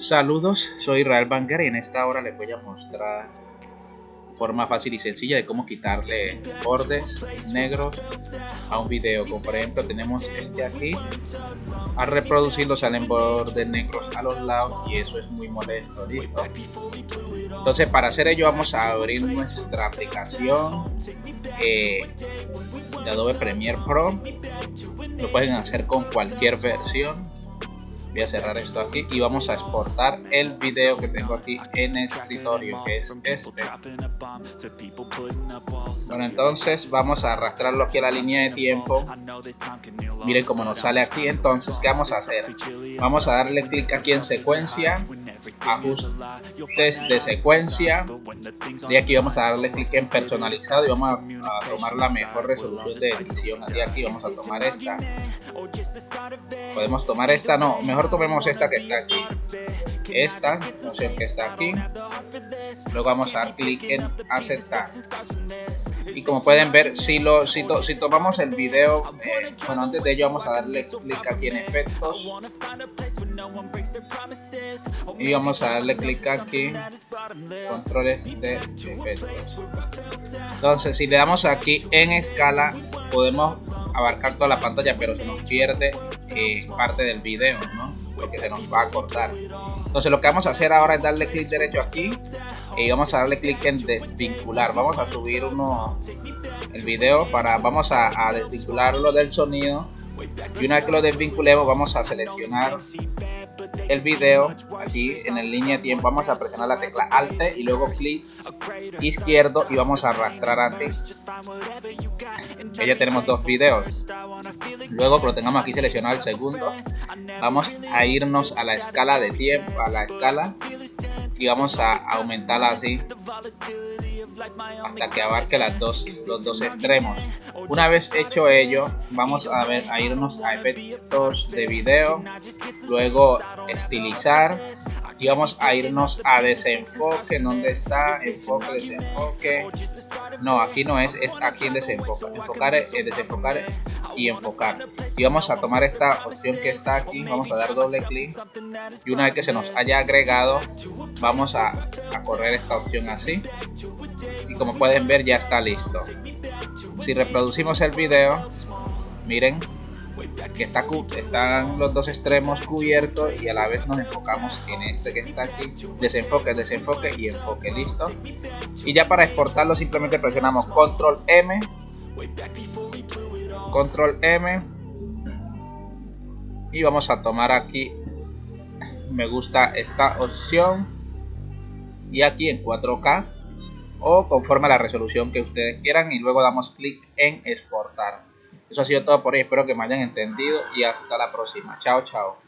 Saludos, soy Israel Banger y en esta hora les voy a mostrar forma fácil y sencilla de cómo quitarle bordes negros a un video. Como por ejemplo tenemos este aquí. Al reproducirlo salen bordes negros a los lados y eso es muy molesto listo entonces para hacer ello vamos a abrir nuestra aplicación eh, de Adobe Premiere Pro. Lo pueden hacer con cualquier versión voy a cerrar esto aquí y vamos a exportar el video que tengo aquí en el escritorio que es este. Bueno entonces vamos a arrastrarlo aquí a la línea de tiempo. Miren cómo nos sale aquí. Entonces qué vamos a hacer vamos a darle clic aquí en secuencia ajustes de secuencia. Y aquí vamos a darle clic en personalizado y vamos a, tomar la mejor resolución de edición. Y aquí vamos a tomar esta podemos tomar esta no mejor tomemos esta que está aquí. Esta opción que está aquí. Luego vamos a dar clic en aceptar. Y como pueden ver si lo si, si tomamos el video eh, bueno antes de ello vamos a darle clic aquí en efectos. Y vamos a darle clic aquí controles de efectos. Entonces si le damos aquí en escala podemos abarcar toda la pantalla pero se nos pierde eh, parte del video ¿no? porque se nos va a cortar. Entonces lo que vamos a hacer ahora es darle clic derecho aquí y vamos a darle clic en desvincular. Vamos a subir uno el video para vamos a, a desvincularlo del sonido. Y una vez que lo desvinculemos vamos a seleccionar el video aquí en el línea de tiempo. Vamos a presionar la tecla alt y luego clic izquierdo y vamos a arrastrar así. Ya tenemos dos videos. Luego lo tengamos aquí seleccionado el segundo vamos a irnos a la escala de tiempo a la escala y vamos a aumentarla así hasta que abarque las dos, los dos extremos. Una vez hecho ello, vamos a, ver, a irnos a efectos de video, luego estilizar y vamos a irnos a desenfoque, donde está enfoque, desenfoque, no, aquí no es, es aquí en desenfoque, enfocar, desenfocar y enfocar. Y vamos a tomar esta opción que está aquí, vamos a dar doble clic. Y una vez que se nos haya agregado, vamos a correr esta opción así y como pueden ver ya está listo. Si reproducimos el video, miren que está, están los dos extremos cubiertos y a la vez nos enfocamos en este que está aquí. Desenfoque, desenfoque y enfoque, listo. Y ya para exportarlo simplemente presionamos control M. Control M. Y vamos a tomar aquí me gusta esta opción. Y aquí en 4K o conforme a la resolución que ustedes quieran y luego damos clic en exportar eso ha sido todo por hoy, espero que me hayan entendido y hasta la próxima. Chao, chao.